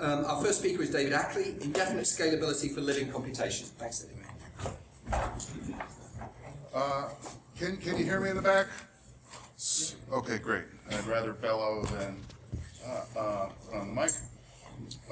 Um, our first speaker is David Ackley, Indefinite Scalability for Living Computation. Thanks, David. Uh, can, can you hear me in the back? Okay, great. I'd rather bellow than uh, uh, on the mic.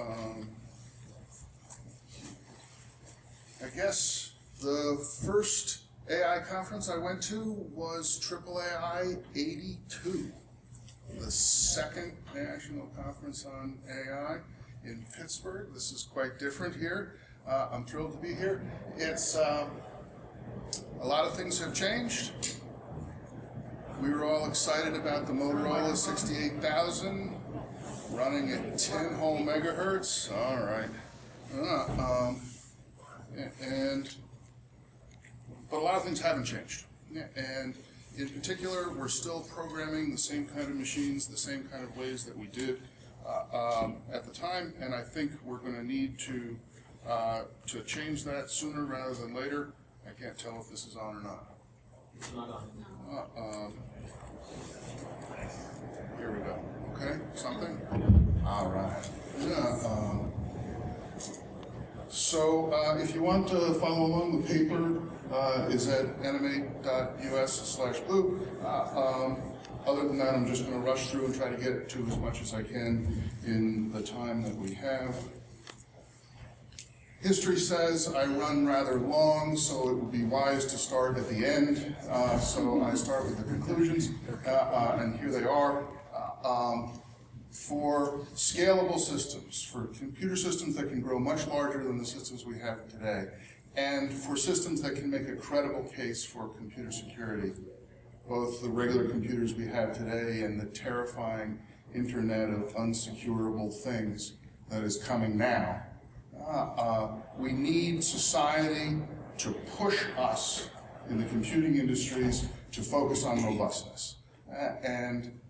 Um, I guess the first AI conference I went to was AAAI 82, the second national conference on AI in Pittsburgh. This is quite different here. Uh, I'm thrilled to be here. It's um, a lot of things have changed. We were all excited about the Motorola 68000 running at 10 whole megahertz. All right. Uh, um, and but a lot of things haven't changed. And in particular, we're still programming the same kind of machines, the same kind of ways that we did um, at the time. And I think we're going to need to uh, to change that sooner rather than later. I can't tell if this is on or not. It's not on. Uh, um, here we go. Okay, something? All right. Yeah, um, so, uh, if you want to follow along, the paper, uh, is at animate.us other than that, I'm just gonna rush through and try to get to as much as I can in the time that we have. History says I run rather long, so it would be wise to start at the end. Uh, so I start with the conclusions, uh, uh, and here they are. Uh, um, for scalable systems, for computer systems that can grow much larger than the systems we have today, and for systems that can make a credible case for computer security, both the regular computers we have today and the terrifying internet of unsecurable things that is coming now. Uh, uh, we need society to push us in the computing industries to focus on robustness. Uh, and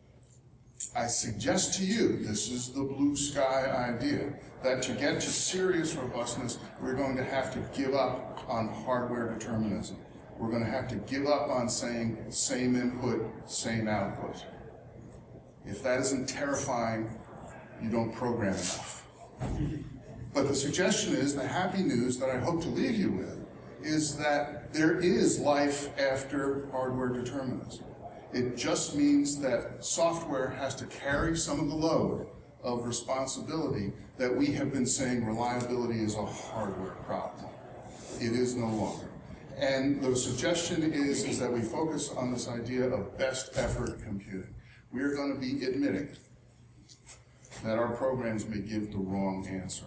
I suggest to you, this is the blue sky idea, that to get to serious robustness, we're going to have to give up on hardware determinism. We're going to have to give up on saying same input, same output. If that isn't terrifying, you don't program enough. But the suggestion is, the happy news that I hope to leave you with, is that there is life after hardware determinism. It just means that software has to carry some of the load of responsibility that we have been saying reliability is a hardware problem. It is no longer. And the suggestion is, is that we focus on this idea of best effort computing. We are going to be admitting that our programs may give the wrong answer.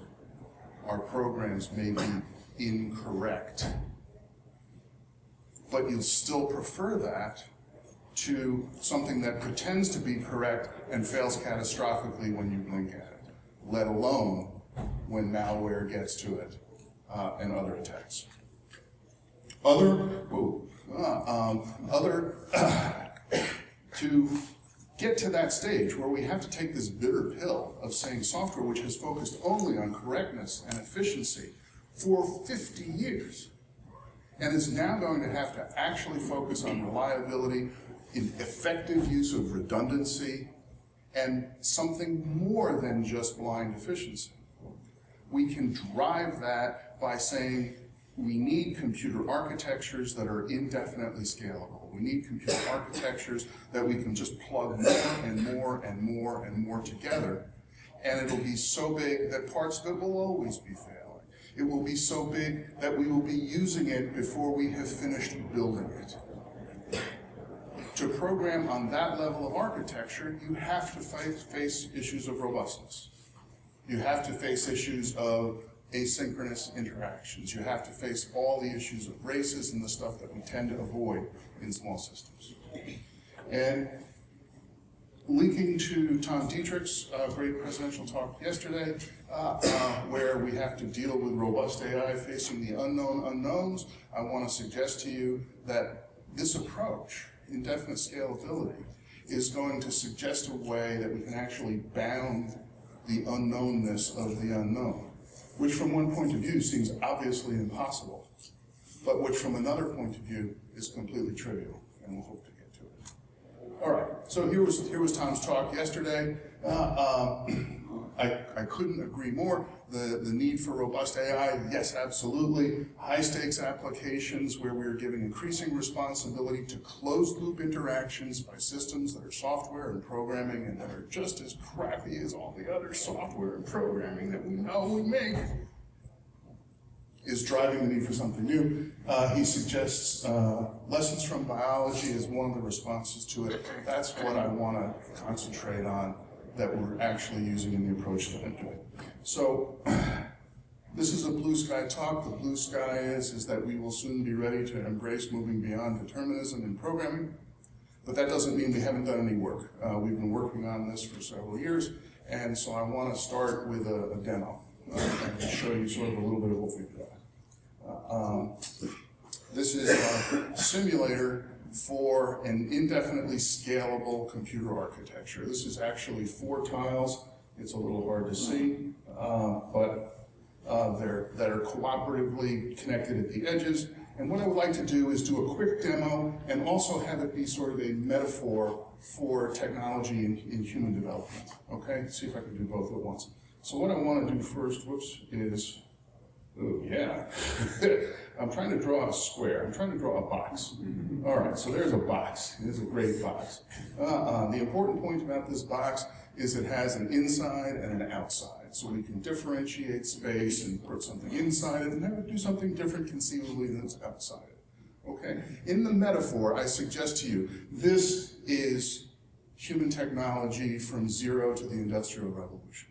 Our programs may be incorrect. But you'll still prefer that to something that pretends to be correct and fails catastrophically when you blink at it, let alone when malware gets to it uh, and other attacks. Other, whoa, uh, um, other, to get to that stage where we have to take this bitter pill of saying software which has focused only on correctness and efficiency for 50 years and is now going to have to actually focus on reliability, in effective use of redundancy, and something more than just blind efficiency. We can drive that by saying we need computer architectures that are indefinitely scalable. We need computer architectures that we can just plug more and more and more and more together, and it'll be so big that parts of it will always be failing. It will be so big that we will be using it before we have finished building it. To program on that level of architecture, you have to face, issues of robustness. You have to face issues of asynchronous interactions. You have to face all the issues of races and the stuff that we tend to avoid in small systems. And linking to Tom Dietterich's uh, great presidential talk yesterday, uh, uh, where we have to deal with robust AI facing the unknown unknowns, I want to suggest to you that this approach, indefinite scalability, is going to suggest a way that we can actually bound the unknownness of the unknown, which from one point of view seems obviously impossible, but which from another point of view is completely trivial, and we'll hope to get to it. All right, so here was, here was Tom's talk yesterday. Uh, um, I, I couldn't agree more. The, the need for robust AI, yes, absolutely. High stakes applications where we're giving increasing responsibility to closed loop interactions by systems that are software and programming and that are just as crappy as all the other software and programming that we know we make is driving the need for something new. Uh, he suggests uh, lessons from biology as one of the responses to it. That's what I want to concentrate on that we're actually using in the approach that I'm doing. So this is a blue sky talk. The blue sky is, is that we will soon be ready to embrace moving beyond determinism in programming. But that doesn't mean we haven't done any work. Uh, we've been working on this for several years, and so I want to start with a, a demo uh, and show you sort of a little bit of what we've got. Um, This is a simulator for an indefinitely scalable computer architecture. This is actually four tiles. It's a little hard to see, uh, but uh, they're, that are cooperatively connected at the edges. And what I would like to do is do a quick demo and also have it be sort of a metaphor for technology in, in human development. Okay, see if I can do both at once. So what I want to do first, whoops, is Oh, yeah. I'm trying to draw a square. I'm trying to draw a box. Mm-hmm. All right, so there's a box. It is a great box. Uh-uh. The important point about this box is it has an inside and an outside. So we can differentiate space and put something inside it and have it do something different conceivably than it's outside it. Okay? In the metaphor, I suggest to you, this is human technology from zero to the Industrial Revolution.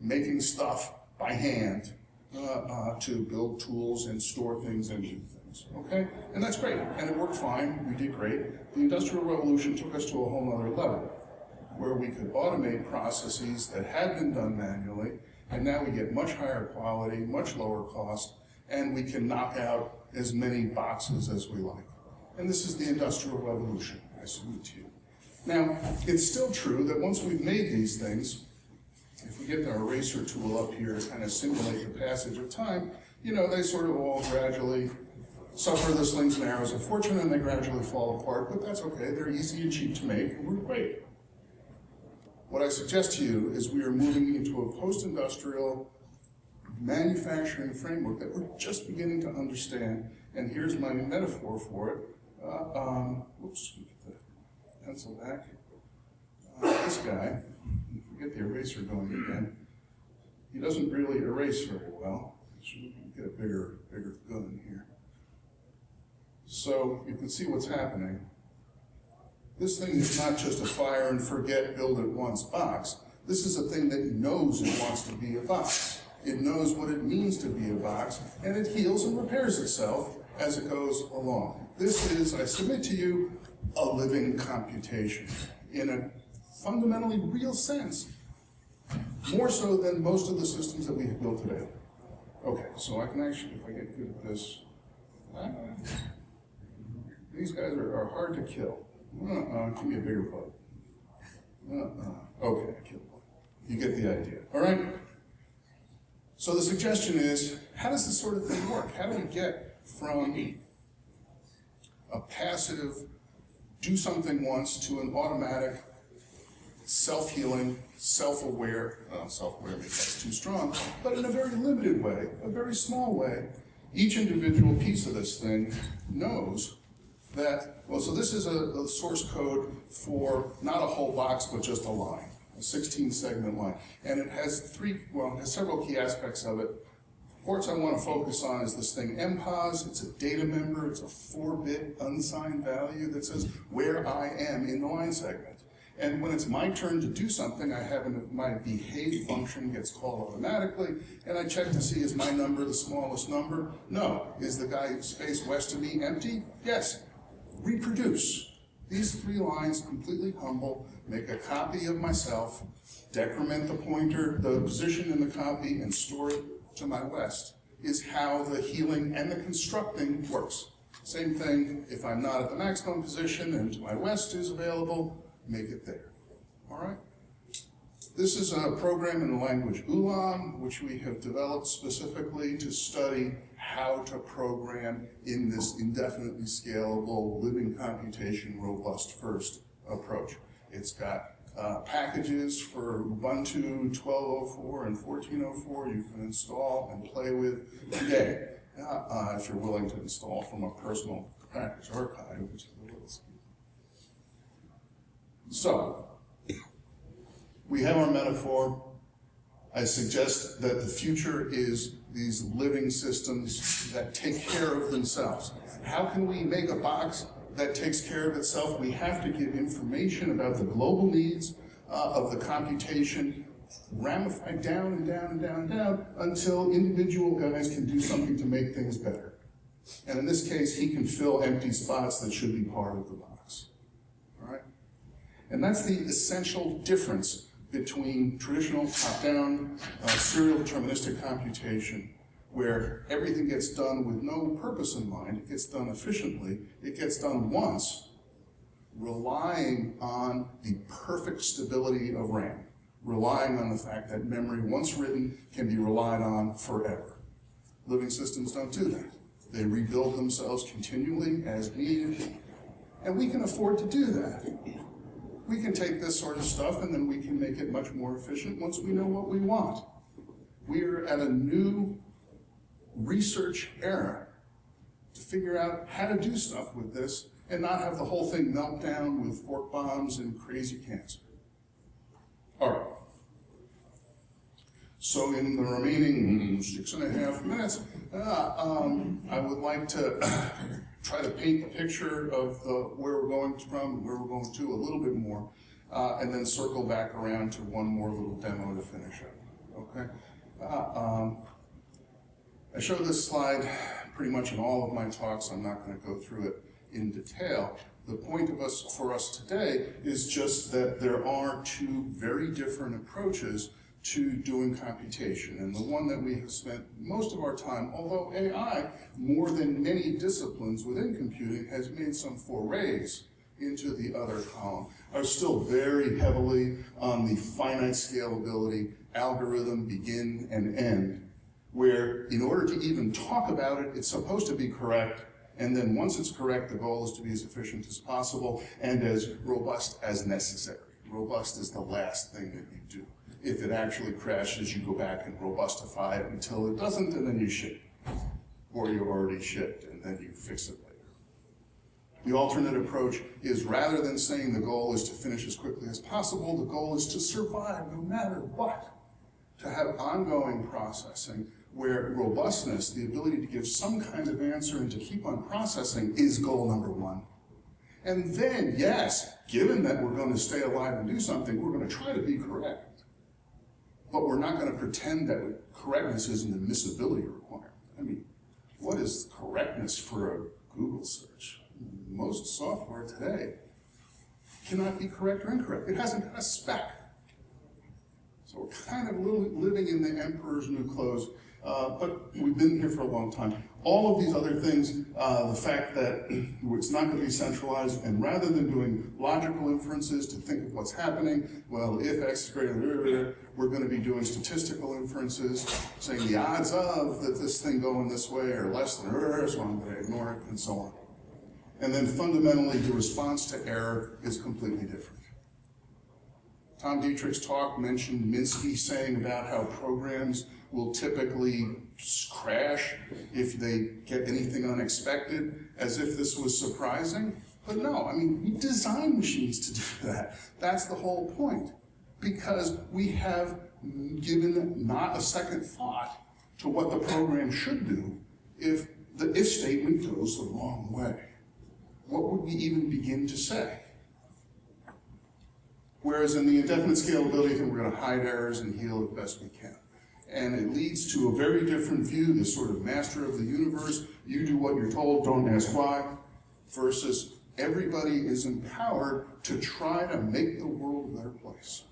Making stuff by hand uh, uh, to build tools and store things and do things, okay? And that's great, and it worked fine, we did great. The Industrial Revolution took us to a whole other level, where we could automate processes that had been done manually, and now we get much higher quality, much lower cost, and we can knock out as many boxes as we like. And this is the Industrial Revolution, I salute to you. Now, it's still true that once we've made these things, if we get the eraser tool up here to kind of simulate the passage of time, you know, they sort of all gradually suffer the slings and arrows of fortune and they gradually fall apart, but that's okay. They're easy and cheap to make, and we're great. What I suggest to you is we are moving into a post-industrial manufacturing framework that we're just beginning to understand, and here's my metaphor for it. Uh, um, whoops, get the pencil back. Uh, this guy get the eraser going again. He doesn't really erase very well. Should get a bigger, bigger gun here. So you can see what's happening. This thing is not just a fire and forget, build it once box. This is a thing that knows it wants to be a box. It knows what it means to be a box, and it heals and repairs itself as it goes along. This is, I submit to you, a living computation in a fundamentally real sense. More so than most of the systems that we have built today. Okay, so I can actually, if I get good at this, uh, these guys are, are hard to kill. Uh-uh, give me a bigger bug. Uh-uh. Okay, I killed one. You get the idea, all right? So the suggestion is, how does this sort of thing work? How do we get from a passive, do something once, to an automatic, self-healing, self-aware, uh, self-aware maybe that's too strong, but in a very limited way, a very small way, each individual piece of this thing knows that, well, so this is a, a source code for not a whole box, but just a line, a 16 segment line. And it has three, well, it has several key aspects of it. The Ports I want to focus on is this thing MPOS, it's a data member, it's a four bit unsigned value that says where I am in the line segment. And when it's my turn to do something, I have an, my behave function gets called automatically, and I check to see is my number the smallest number? No. Is the guy space west of me empty? Yes. Reproduce. These three lines, completely humble, make a copy of myself, decrement the pointer, the position in the copy, and store it to my west, is how the healing and the constructing works. Same thing if I'm not at the maximum position and to my west is available, make it there. All right? This is a program in the language Ulam, which we have developed specifically to study how to program in this indefinitely scalable, living computation, robust first approach. It's got uh, packages for Ubuntu 12.04 and 14.04 you can install and play with today, uh, uh, if you're willing to install from a personal package archive, which is so, we have our metaphor. I suggest that the future is these living systems that take care of themselves. How can we make a box that takes care of itself? We have to give information about the global needs uh, of the computation ramified down and down and down and down until individual guys can do something to make things better. And in this case, he can fill empty spots that should be part of the box. And that's the essential difference between traditional top-down uh, serial deterministic computation, where everything gets done with no purpose in mind, it gets done efficiently, it gets done once, relying on the perfect stability of RAM, relying on the fact that memory, once written, can be relied on forever. Living systems don't do that. They rebuild themselves continually as needed, and we can afford to do that. We can take this sort of stuff and then we can make it much more efficient once we know what we want. We're at a new research era to figure out how to do stuff with this and not have the whole thing melt down with fork bombs and crazy cancer. All right. So in the remaining six and a half minutes, uh, um, I would like to try to paint the picture of the, where we're going from, where we're going to a little bit more, uh, and then circle back around to one more little demo to finish up. Okay? Uh, um, I show this slide pretty much in all of my talks. I'm not going to go through it in detail. The point of us for us today is just that there are two very different approaches to doing computation. And the one that we have spent most of our time, although AI, more than many disciplines within computing, has made some forays into the other column, are still very heavily on the finite scalability, algorithm, begin and end, where in order to even talk about it, it's supposed to be correct, and then once it's correct, the goal is to be as efficient as possible and as robust as necessary. Robust is the last thing that you do. If it actually crashes, you go back and robustify it until it doesn't, and then you ship. Or you already shipped, and then you fix it later. The alternate approach is rather than saying the goal is to finish as quickly as possible, the goal is to survive no matter what. To have ongoing processing where robustness, the ability to give some kind of answer and to keep on processing is goal number one. And then, yes, given that we're going to stay alive and do something, we're going to try to be correct. But we're not going to pretend that correctness is an admissibility requirement. I mean, what is correctness for a Google search? Most software today cannot be correct or incorrect. It hasn't got a spec. So we're kind of living in the emperor's new clothes, uh, but we've been here for a long time. All of these other things, uh, the fact that it's not going to be centralized, and rather than doing logical inferences to think of what's happening, well, if x is greater than, we're going to be doing statistical inferences, saying the odds of that this thing going this way are less than, so I'm going to ignore it, and so on. And then fundamentally, the response to error is completely different. Tom Dietterich's talk mentioned Minsky saying about how programs will typically crash if they get anything unexpected, as if this was surprising. But no, I mean, we design machines to do that. That's the whole point. Because we have given not a second thought to what the program should do if the if statement goes the wrong way. What would we even begin to say? Whereas in the indefinite scalability thing, we're going to hide errors and heal as best we can. And it leads to a very different view, this sort of master of the universe, you do what you're told, don't ask why, versus everybody is empowered to try to make the world a better place.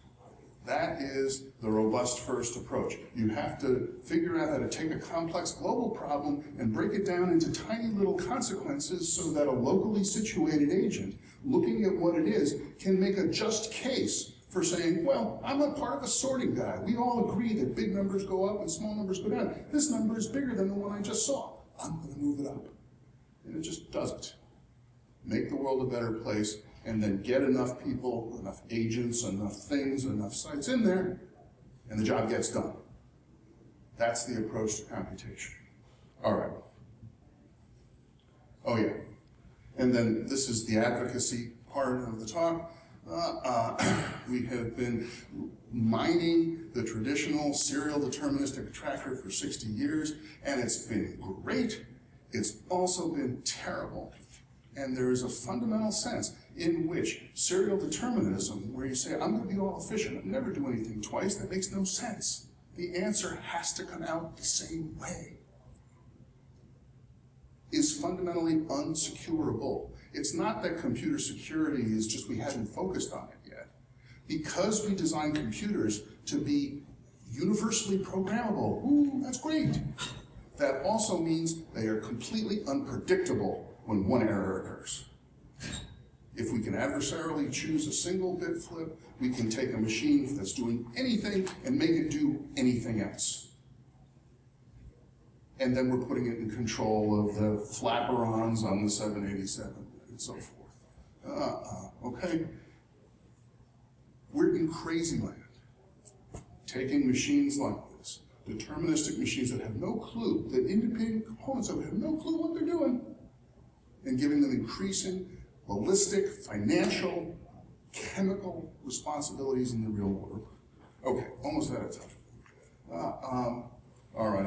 That is the robust first approach. You have to figure out how to take a complex global problem and break it down into tiny little consequences so that a locally situated agent looking at what it is can make a just case for saying, well, I'm a part of a sorting guy. We all agree that big numbers go up and small numbers go down. This number is bigger than the one I just saw. I'm going to move it up. And it just doesn't. Make the world a better place and then get enough people, enough agents, enough things, enough sites in there, and the job gets done. That's the approach to computation. All right. Oh, yeah. And then this is the advocacy part of the talk. Uh, we have been mining the traditional serial deterministic tracker for 60 years, and it's been great. It's also been terrible. And there is a fundamental sense in which serial determinism, where you say, I'm going to be all efficient, and never do anything twice, that makes no sense. The answer has to come out the same way is fundamentally unsecurable. It's not that computer security is just we haven't focused on it yet. Because we design computers to be universally programmable, ooh, that's great. That also means they are completely unpredictable when one error occurs. If we can adversarially choose a single bit flip, we can take a machine that's doing anything and make it do anything else and then we're putting it in control of the flaperons on the 787 so forth. Uh, okay? We're in crazy land, taking machines like this, deterministic machines that have no clue, that independent components of it have no clue what they're doing, and giving them increasing ballistic, financial, chemical responsibilities in the real world. Okay, almost out of time. Uh, um, all right,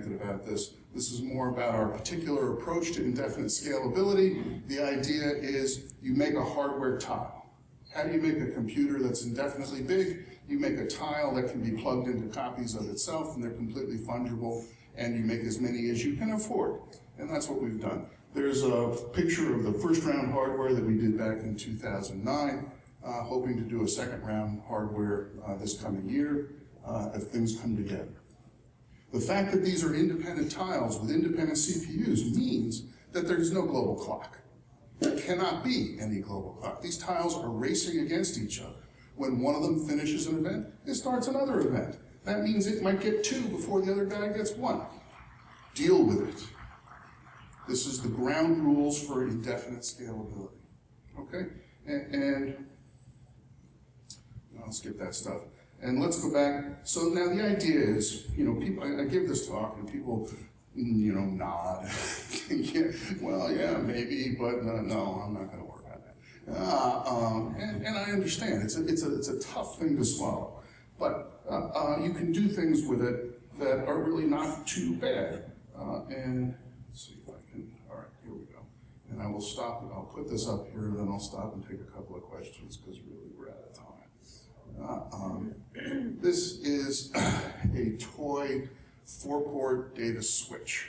Ranted about this. This is more about our particular approach to indefinite scalability. The idea is you make a hardware tile. How do you make a computer that's indefinitely big? You make a tile that can be plugged into copies of itself and they're completely fungible and you make as many as you can afford. And that's what we've done. There's a picture of the first round hardware that we did back in 2009, uh, hoping to do a second round hardware uh, this coming year uh, if things come together. The fact that these are independent tiles with independent CPUs means that there's no global clock. There cannot be any global clock. These tiles are racing against each other. When one of them finishes an event, it starts another event. That means it might get two before the other guy gets one. Deal with it. This is the ground rules for indefinite scalability. Okay? And, and I'll skip that stuff. And let's go back. So now the idea is, you know, people, I, I give this talk and people, mm, you know, nod. yeah, well, yeah, maybe, but no, no I'm not going to work on that. Uh, um, and, and I understand. It's a, it's, a, it's a tough thing to swallow. But uh, uh, you can do things with it that are really not too bad. Uh, and let's see if I can, all right, here we go. And I will stop, I'll put this up here, and then I'll stop and take a couple of questions, because really we're out of time. Uh, um, this is a toy four-port data switch.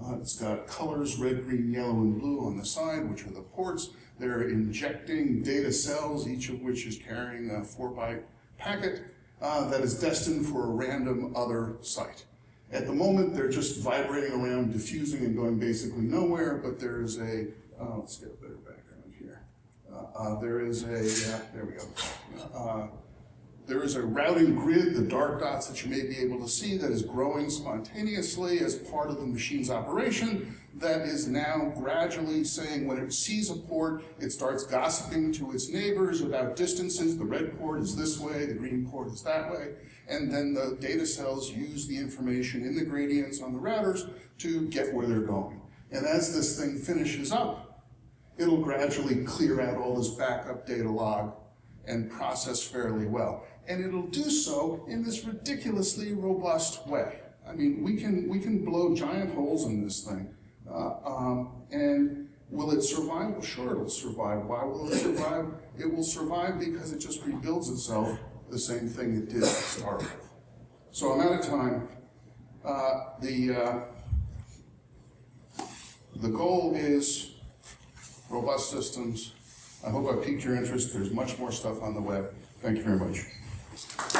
Uh, it's got colors, red, green, yellow, and blue on the side, which are the ports. They're injecting data cells, each of which is carrying a four byte packet uh, that is destined for a random other site. At the moment, they're just vibrating around, diffusing and going basically nowhere, but there's a, uh, let's get a better background here. Uh, uh, there is a, uh, there we go. There is a routing grid, the dark dots that you may be able to see, that is growing spontaneously as part of the machine's operation, that is now gradually saying when it sees a port, it starts gossiping to its neighbors about distances. The red port is this way, the green port is that way. And then the data cells use the information in the gradients on the routers to get where they're going. And as this thing finishes up, it'll gradually clear out all this backup data log and process fairly well and it'll do so in this ridiculously robust way. I mean, we can, we can blow giant holes in this thing, uh, um, and will it survive? Well, sure, it'll survive. Why will it survive? It will survive because it just rebuilds itself the same thing it did to start with. So I'm out of time. Uh, the, uh, the goal is robust systems. I hope I piqued your interest. There's much more stuff on the web. Thank you very much.